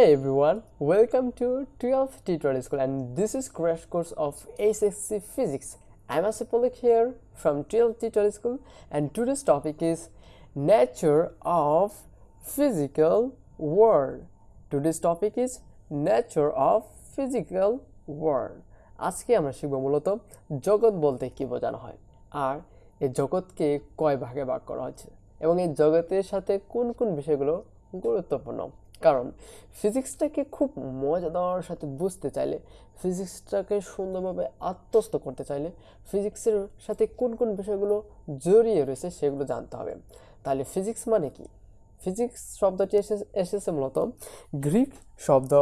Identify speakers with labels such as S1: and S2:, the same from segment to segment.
S1: Hey everyone, welcome to 12th Tutorial School and this is crash course of HSC Physics. I'm Asipolik here from 12th Tutorial School and today's topic is nature of physical world. Today's topic is nature of physical world. আজকে আমরা শিখব মূলত জগৎ বলতে কি বোঝানো হয় আর এই জগৎকে কয় ভাগে ভাগ করা হয়েছে এবং এই জগতের সাথে কোন কোন বিষয়গুলো গুরুত্বপূর্ণ কারণ ফিজিক্সটাকে খুব মজাদার সাথে বুঝতে চাইলে, ফিজিক্সটাকে সুন্দরভাবে আত্মস্থ করতে চাইলে ফিজিক্সের সাথে কোন কোন বিষয়গুলো জড়িয়ে রয়েছে সেগুলো জানতে হবে। তাহলে ফিজিক্স মানে কি? ফিজিক্স শব্দটি এসে, এসেছে মূলত গ্রিক শব্দ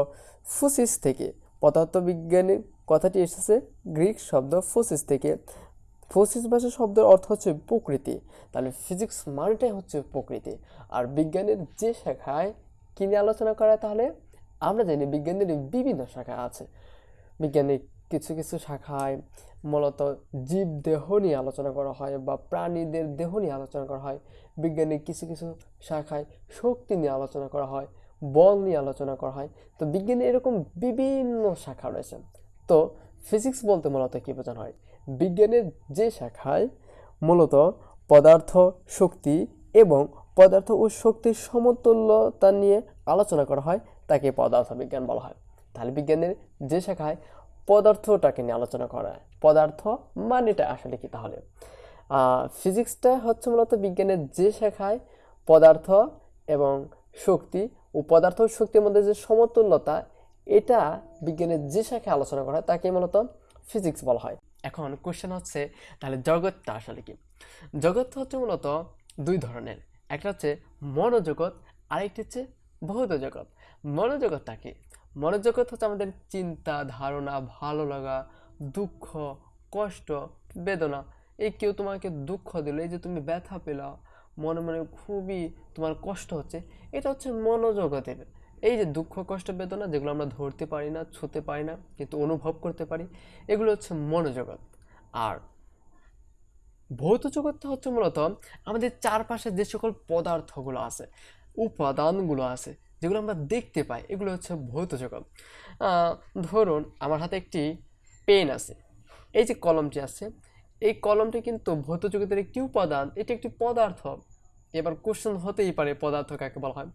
S1: ফুসিস থেকে। পদার্থবিজ্ঞানের কথাটি এসেছে গ্রিক শব্দ ফুসিস থেকে। ফসিস ভাষা শব্দের অর্থ হচ্ছে প্রকৃতি। তাহলে ফিজিক্স মানেটাই হচ্ছে প্রকৃতি। আর বিজ্ঞানের যে শাখায় কী নিয়ে আলোচনা করা তাহলে? আমরা জানি বিজ্ঞানের বিভিন্ন শাখা আছে। বিজ্ঞানের কিছু কিছু শাখায় মূলত জীব দেহ নিয়ে আলোচনা করা হয় বা প্রাণীদের দেহ নিয়ে আলোচনা করা হয়। বিজ্ঞানের কিছু কিছু শাখায় শক্তি নিয়ে আলোচনা করা হয়, বল নিয়ে আলোচনা করা হয়। তো বিজ্ঞানে এরকম বিভিন্ন শাখা রয়েছে। তো ফিজিক্স বলতে মূলত কী বোঝানো হয়? বিজ্ঞানের যে শাখায় মূলত পদার্থ, শক্তি এবং পদার্থ ও শক্তির সমতুল্যতা নিয়ে আলোচনা করা হয়, তাকে পদার্থ বিজ্ঞান বলা হয়। তাহলে বিজ্ঞানের যে শাখায় পদার্থটাকে নিয়ে আলোচনা করা হয়, পদার্থ মানেটা আসলে কি তাহলে? ফিজিক্সটা হচ্ছে মূলত বিজ্ঞানের যে শাখায় পদার্থ এবং শক্তি ও পদার্থ শক্তির মধ্যে যে সমতুল্যতা, এটা বিজ্ঞানের যে শাখায় আলোচনা করা হয়, তাকে মূলত ফিজিক্স বলা হয়। এখন কোশ্চেন হচ্ছে, তাহলে জগৎটা আসলে কি? জগৎ হচ্ছে মূলত দুই ধরনের। একটা হচ্ছে মনোজগৎ, আরেকটি হচ্ছে ভৌত জগৎ মনোজগৎটা কি মনোজগৎ হচ্ছে আমাদের চিন্তা, ধারণা, ভালো লাগা, দুঃখ, কষ্ট, বেদনা। এই কেউ তোমাকে দুঃখ দিল, এই যে তুমি ব্যথা পেলা, মনে মনে খুবই তোমার কষ্ট হচ্ছে, এটা হচ্ছে মনোজগতের। এই যে দুঃখ, কষ্ট, বেদনা যেগুলো আমরা ধরতে পারি না, ছুতে পারি না, কিন্তু অনুভব করতে পারি, এগুলো হচ্ছে মনোজগৎ। আর ভৌত জগৎটা হচ্ছে মূলত আমাদের চারপাশে যে সকল পদার্থগুলো আছে, উপাদানগুলো আছে, যেগুলো আমরা দেখতে পাই, এগুলো হচ্ছে ভৌত জগৎ। ধরুন আমার হাতে একটি পেন আছে, এই যে কলমটি আছে, এই কলমটি কিন্তু ভৌত জগতের একটি উপাদান, এটি একটি পদার্থ। এবার কোশ্চেন হতেই পারে পদার্থ কাকে বলা হয়?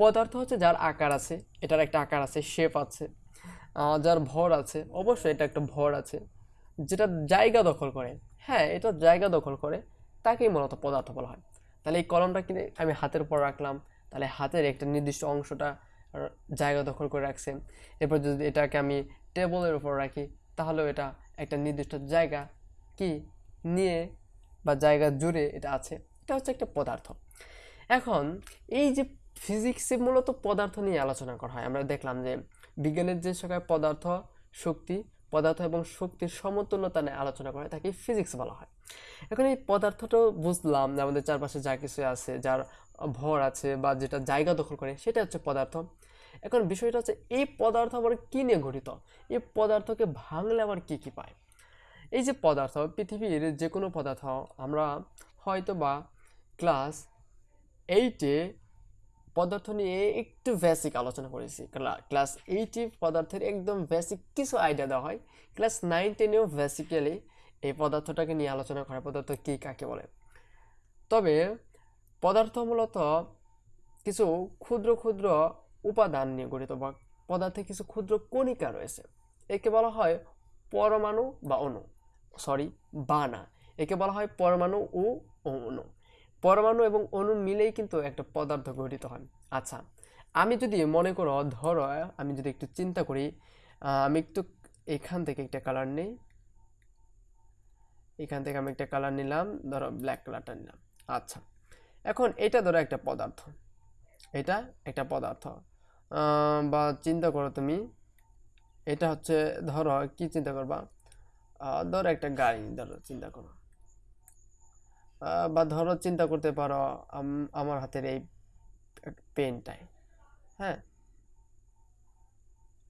S1: পদার্থ হচ্ছে যার আকার আছে, এটার একটা আকার আছে শেপ আছে যার ভর আছে, অবশ্যই এটা একটা ভর আছে, যেটা জায়গা দখল করে। হ্যাঁ এটা জায়গা দখল করে। তাকেই মূলত পদার্থ বলা হয়। তাহলে এই কলমটা কিনে আমি হাতের উপর রাখলাম। তাহলে হাতের একটা নির্দিষ্ট অংশটা জায়গা দখল করে রাখছে। এরপর যদি এটাকে আমি টেবলের উপর রাখি, তাহলেও এটা একটা নির্দিষ্ট জায়গা কি নিয়ে বা জায়গা জুড়ে এটা আছে। এটা হচ্ছে একটা পদার্থ। এখন এই যে ফিজিক্সে মূলত পদার্থ নিয়ে আলোচনা করা হয়, আমরা দেখলাম যে বিজ্ঞানের যে শাখায় পদার্থ, শক্তি পদার্থ এবং শক্তির সমতুল্যতা নিয়ে আলোচনা করে তাকে ফিজিক্স বলা হয়। এখন এই পদার্থটাও বুঝলাম যে আমাদের চারপাশে যা কিছু আছে, যার ভর আছে বা যেটা জায়গা দখল করে সেটা হচ্ছে পদার্থ। এখন বিষয়টা হচ্ছে, এই পদার্থ আবার কী নিয়ে গঠিত? এই পদার্থকে ভাঙলে আবার কী কী পায়? এই যে পদার্থ, পৃথিবীর যে কোনো পদার্থ, আমরা হয়তো বা ক্লাস এইটে পদার্থ নিয়ে একটু বেসিক আলোচনা করেছি। ক্লাস এইটে পদার্থের একদম বেসিক কিছু আইডিয়া দেওয়া হয়। ক্লাস নাইন টেনেও বেসিক্যালি এই পদার্থটাকে নিয়ে আলোচনা করা। পদার্থ কী, কাকে বলে? তবে পদার্থ মূলত কিছু ক্ষুদ্র ক্ষুদ্র উপাদান নিয়ে গঠিত বা পদার্থে কিছু ক্ষুদ্র কণিকা রয়েছে। একে বলা হয় পরমাণু বা অণু। সরি বা না একে বলা হয় পরমাণু ও অণু। পরমাণু এবং অণু মিলেই কিন্তু একটা পদার্থ গঠিত হয়। আচ্ছা আমি যদি মনে করো, ধরো, আমি যদি একটু চিন্তা করি আমি একটু এখান থেকে একটা কালার নিই। এখান থেকে আমি একটা কালার নিলাম, ধরো ব্ল্যাক কালারটা নিলাম। আচ্ছা এখন এটা ধরো একটা পদার্থ। এটা একটা পদার্থ। বা চিন্তা করো তুমি, এটা হচ্ছে, ধরো, কি চিন্তা করবা? ধরো একটা গাড়ি, ধরো, চিন্তা করো। বা ধরো চিন্তা করতে পারো আমার হাতের এই পেনটাই হ্যাঁ?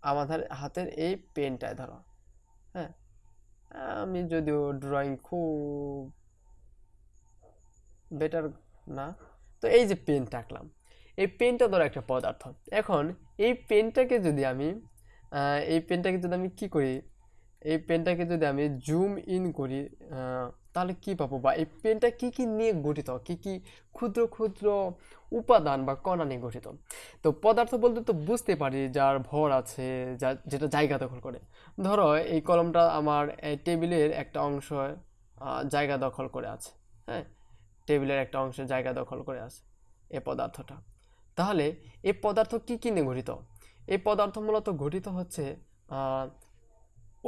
S1: আমাদের হাতের এই পেনটায় ধরো হ্যাঁ? আমি যদিও ড্রয়িং খুব বেটার না, তো এই যে পেন আঁকলাম, এই পেনটা ধরো একটা পদার্থ। এখন এই পেনটাকে যদি আমি এই পেনটাকে যদি আমি কি করি? এই পেনটাকে যদি আমি জুম ইন করি তাহলে কি পাবো বা এই পেনটা কি কি নিয়ে গঠিত? কি কি ক্ষুদ্র ক্ষুদ্র উপাদান বা কণা নিয়ে গঠিত? তো পদার্থ বলতে তো বুঝতে পারি যার ভর আছে, যা, যেটা জায়গা দখল করে। ধরো এই কলমটা আমার টেবিলের একটা অংশ জায়গা দখল করে আছে হ্যাঁ? টেবিলের একটা অংশ জায়গা দখল করে আছে এ পদার্থটা। তাহলে এই পদার্থ কি কি নিয়ে গঠিত? এই পদার্থ মূলত গঠিত হচ্ছে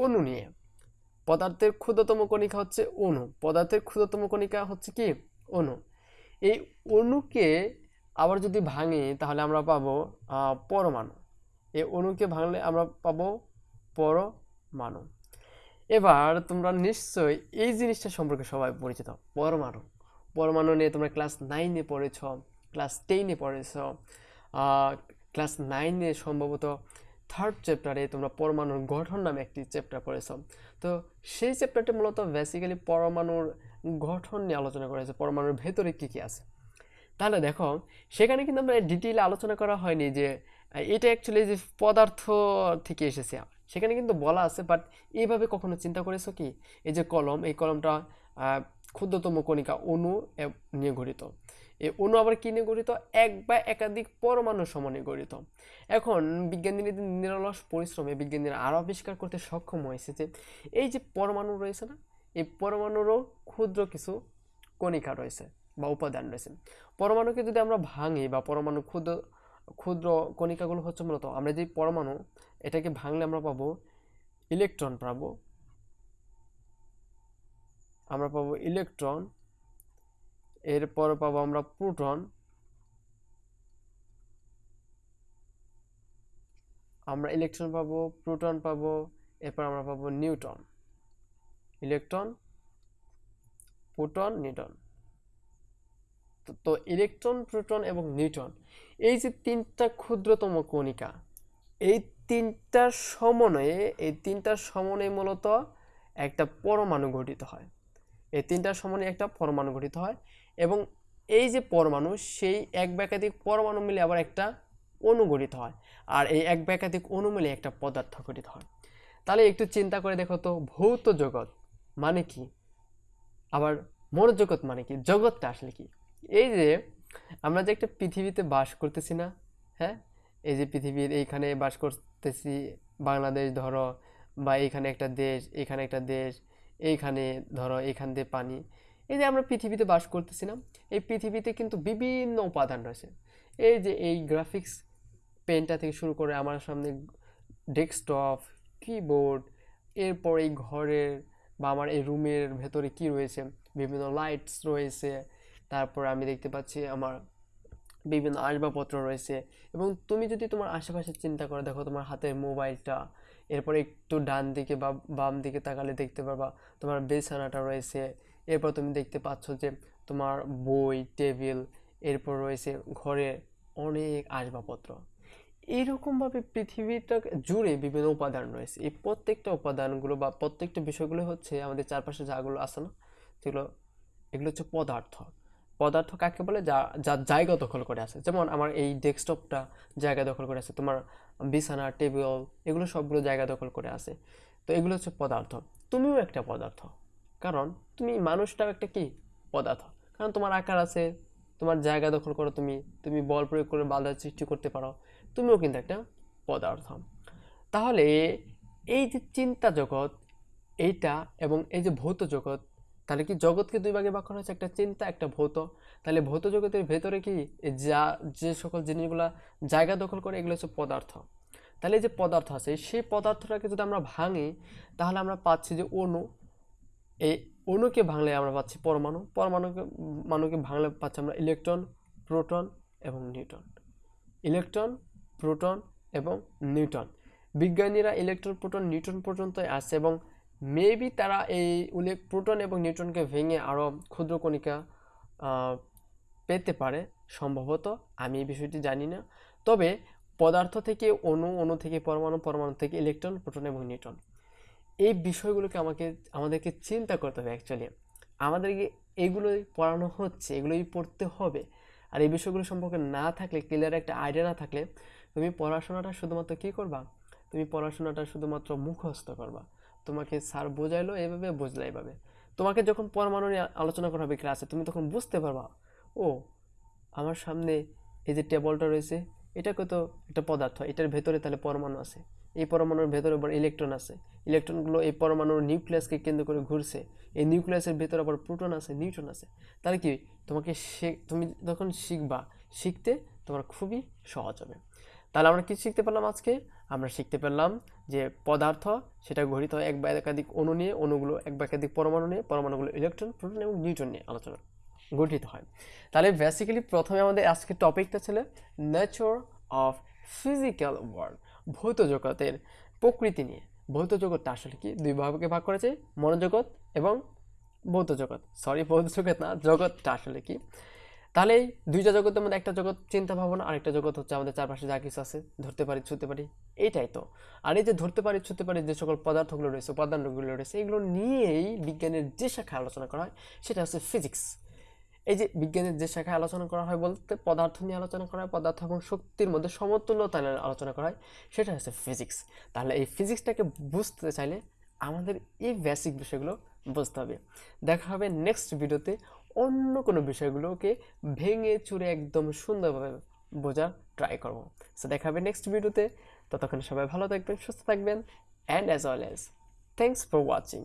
S1: অণু নিয়ে। পদার্থের ক্ষুদ্রতম কণিকা হচ্ছে অণু। পদার্থের ক্ষুদ্রতম কণিকা হচ্ছে কি? অণু। এই অণুকে আবার যদি ভাঙি, তাহলে আমরা পাবো পরমাণু। এই অণুকে ভাঙলে আমরা পাবো পরমাণু। এবার তোমরা নিশ্চয়ই এই জিনিসটা সম্পর্কে সবাই পরিচিত। পরমাণু। পরমাণু নিয়ে তোমরা ক্লাস নাইনে পড়েছ, ক্লাস টেনে পড়েছ। ক্লাস নাইনে সম্ভবত থার্ড চ্যাপ্টারে তোমরা পরমাণুর গঠন নামে একটি চ্যাপ্টার পড়েছ তো সেই চ্যাপ্টারটি মূলত বেসিক্যালি পরমাণুর গঠন নিয়ে আলোচনা করেছে, পরমাণুর ভেতরে কী কী আছে। তাহলে দেখো, সেখানে কিন্তু আমরা ডিটেইলে আলোচনা করা হয়নি যে এটা অ্যাকচুয়ালি যে পদার্থ থেকে এসেছে। সেখানে কিন্তু বলা আছে বাট এইভাবে কখনো চিন্তা করেছ কি? এই যে কলম, এই কলমটা ক্ষুদ্রতম কণিকা এ- নিয়ে গঠিত। এই অণু আবার কি নিয়ে গঠিত? এক বা একাধিক পরমাণু সমন্বয়ে গঠিত। এখন বিজ্ঞানীদের নিরলস পরিশ্রমে বিজ্ঞানীরা আরও আবিষ্কার করতে সক্ষম হয়েছে যে, এই যে পরমাণু রয়েছে না, এই পরমাণুরও ক্ষুদ্র কিছু কণিকা রয়েছে বা উপাদান রয়েছে। পরমাণুকে যদি আমরা ভাঙি বা পরমাণু ক্ষুদ্র ক্ষুদ্র কণিকাগুলো হচ্ছে মূলত আমরা যে পরমাণু, এটাকে ভাঙলে আমরা পাবো ইলেকট্রন, পাবো, আমরা পাবো ইলেকট্রন এরপর পাবো আমরা প্রোটন। আমরা ইলেকট্রন পাবো, প্রোটন পাবো, এরপর আমরা পাবো নিউটন। Electron, proton, Newton. তো ইলেকট্রন, প্রোটন এবং নিউটন, এই যে তিনটা ক্ষুদ্রতম কণিকা, এই তিনটার সমন্বয়ে, এই তিনটার সমন্বয়ে মূলত একটা পরমাণু গঠিত হয়। এই তিনটার সমন্বয়ে একটা পরমাণু গঠিত হয়। এবং এই যে পরমাণু, সেই এক বা একাধিক পরমাণু মিলে আবার একটা অণু গঠিত হয়। আর এই এক বা একাধিক অণু মিলে একটা পদার্থ গঠিত হয়। তাহলে একটু চিন্তা করে দেখো তো, ভৌত জগৎ মানে কি? আবার মনোজগৎ মানে কি? জগৎটা আসলে কি? এই যে আমরা যে একটা পৃথিবীতে বাস করতেছি না হ্যাঁ? এই যে পৃথিবীর এইখানে বাস করতেছি, বাংলাদেশ ধরো বা এইখানে একটা দেশ এখানে একটা দেশ, এইখানে ধরো এইখান দিয়ে পানি। এই যে আমরা পৃথিবীতে বাস করতেছি না, এই পৃথিবীতে কিন্তু বিভিন্ন উপাদান রয়েছে। এই যে এই গ্রাফিক্স পেনটা থেকে শুরু করে আমার সামনে ডেস্কটপ কিবোর্ড এরপর এই ঘরের বা আমার এই রুমের ভেতরে কি রয়েছে, বিভিন্ন লাইটস রয়েছে, তারপর আমি দেখতে পাচ্ছি আমার বিভিন্ন আসবাবপত্র রয়েছে এবং তুমি যদি তোমার আশেপাশে চিন্তা করে দেখো তোমার হাতের মোবাইলটা, এরপরে একটু ডান দিকে বা বাম দিকে তাকালে দেখতে পারবা তোমার বেছানাটা রয়েছে এরপর তুমি দেখতে পাচ্ছ যে তোমার বই, টেবিল, এরপর রয়েছে ঘরে অনেক আসবাবপত্র। এইরকমভাবে পৃথিবীটা জুড়ে বিভিন্ন উপাদান রয়েছে। এই প্রত্যেকটা উপাদানগুলো বা প্রত্যেকটা বিষয়গুলো হচ্ছে আমাদের চারপাশে যাগুলো আছে না যেগুলো এগুলো হচ্ছে পদার্থ। পদার্থ কাকে বলে? যা যা জায়গা দখল করে আছে। যেমন আমার এই ডেস্কটপটা জায়গা দখল করে আছে, তোমার বিছানা, টেবিল, এগুলো সবগুলো জায়গা দখল করে আছে। তো এগুলো হচ্ছে পদার্থ। তুমিও একটা পদার্থ। কারণ তুমি মানুষটাও একটা কি? পদার্থ। কারণ তোমার আকার আছে, তোমার জায়গা দখল করো তুমি তুমি বল প্রয়োগ করে বাধা সৃষ্টি করতে পারো, তুমিও কিন্তু একটা পদার্থ। তাহলে এই যে চিন্তা জগৎ, এইটা এবং এই যে ভৌত জগৎ, তাহলে কি জগৎকে দুই ভাগে ভাগ করা হয়েছে? একটা চিন্তা, একটা ভৌত। তাহলে ভৌত জগতের ভেতরে কি? যা, যে সকল জিনিসগুলা জায়গা দখল করে, এগুলো হচ্ছে পদার্থ। তাহলে যে পদার্থ আছে, সেই পদার্থটাকে যদি আমরা ভাঙি, তাহলে আমরা পাচ্ছি যে অণু এই অণুকে ভাঙলে আমরা পাচ্ছি পরমাণু। পরমাণুকে, মানুকে ভাঙলে পাচ্ছি আমরা ইলেকট্রন, প্রোটন এবং নিউটন। ইলেকট্রন, প্রোটন এবং নিউটন। বিজ্ঞানীরা ইলেকট্রন, প্রোটন, নিউটন পর্যন্ত আসছে এবং মেবি তারা এই উল্লেখ প্রোটন এবং নিউটনকে ভেঙে আরও ক্ষুদ্র কণিকা পেতে পারে। সম্ভবত আমি এই বিষয়টি জানি না। তবে পদার্থ থেকে অণু অণু থেকে পরমাণু পরমাণু থেকে ইলেকট্রন, প্রোটন এবং নিউটন। এই বিষয়গুলোকে আমাকে, আমাদেরকে চিন্তা করতে হবে অ্যাকচুয়ালি আমাদেরকে এগুলোই পড়ানো হচ্ছে, এগুলোই পড়তে হবে। আর এই বিষয়গুলো সম্পর্কে না থাকলে ক্লিয়ার একটা আইডিয়া না থাকলে, তুমি পড়াশোনাটা শুধুমাত্র কী করবা? তুমি পড়াশোনাটা শুধুমাত্র মুখস্থ করবা। তোমাকে স্যার বোঝাইলো, এভাবে বুঝলে এভাবে। তোমাকে যখন পরমাণু নিয়ে আলোচনা করা হবে ক্লাসে তুমি তখন বুঝতে পারবা, ও, আমার সামনে এই যে টেবলটা রয়েছে এটা কত একটা পদার্থ, এটার ভেতরে তাহলে পরমাণু আছে। এই পরমাণুর ভেতরে আবার ইলেকট্রন আছে। ইলেকট্রনগুলো এই পরমাণুর নিউক্লিয়াসকে কেন্দ্র করে ঘুরছে। এই নিউক্লিয়াসের ভেতরে আবার প্রোটন আছে নিউট্রন আছে। তাহলে কি তোমাকে শে- তুমি যখন শিখবা, শিখতে তোমার খুবই সহজ হবে। তাহলে আমরা কি শিখতে পারলাম আজকে? আমরা শিখতে পারলাম যে পদার্থ সেটা গঠিত হয় এক বা একাধিক অণু নিয়ে, অণুগুলো এক বা একাধিক পরমাণু নিয়ে, পরমাণুগুলো ইলেকট্রন প্রোটন এবং নিউট্রন নিয়ে আলোচনা গঠিত হয়। তাহলে বেসিক্যালি প্রথমে আমাদের আজকের টপিকটা ছিল নেচার অফ ফিজিক্যাল ওয়ার্ল্ড ভৌত জগতের প্রকৃতি নিয়ে। ভৌত জগৎটা আসলে কি? দুই ভাগে ভাগ করেছে, মনোজগৎ এবং ভৌত জগৎ সরি ভৌত জগৎ না জগৎটা আসলে কি? তাহলে দুইটা জগতের মধ্যে একটা জগৎ চিন্তা ভাবনা, আরেকটা জগৎ হচ্ছে আমাদের চারপাশে যা কিছু আছে, ধরতে পারি, ছুতে পারি এইটাই তো। আর এই যে ধরতে পারি, ছুতে পারি, যে সকল পদার্থগুলো রয়েছে, উপাদানগুলো রয়েছে, এগুলো নিয়েই বিজ্ঞানের যে শাখায় আলোচনা করা হয়, সেটা হচ্ছে ফিজিক্স এই যে বিজ্ঞানের যে শাখায় আলোচনা করা হয় বলতে পদার্থ নিয়ে আলোচনা করা হয়, পদার্থ এবং শক্তির মধ্যে সমতুল্যতা নিয়ে আলোচনা করা হয়, সেটা হচ্ছে ফিজিক্স তাহলে এই ফিজিক্সটাকে বুঝতে চাইলে আমাদের এই বেসিক বিষয়গুলো বুঝতে হবে। দেখা হবে নেক্সট ভিডিওতে অন্য কোনো বিষয়গুলোকে ভেঙে চুরে একদম সুন্দরভাবে বোঝার ট্রাই করব। সো দেখা হবে নেক্সট ভিডিওতে ততক্ষণ সবাই ভালো থাকবেন, সুস্থ থাকবেন and as well as thanks for watching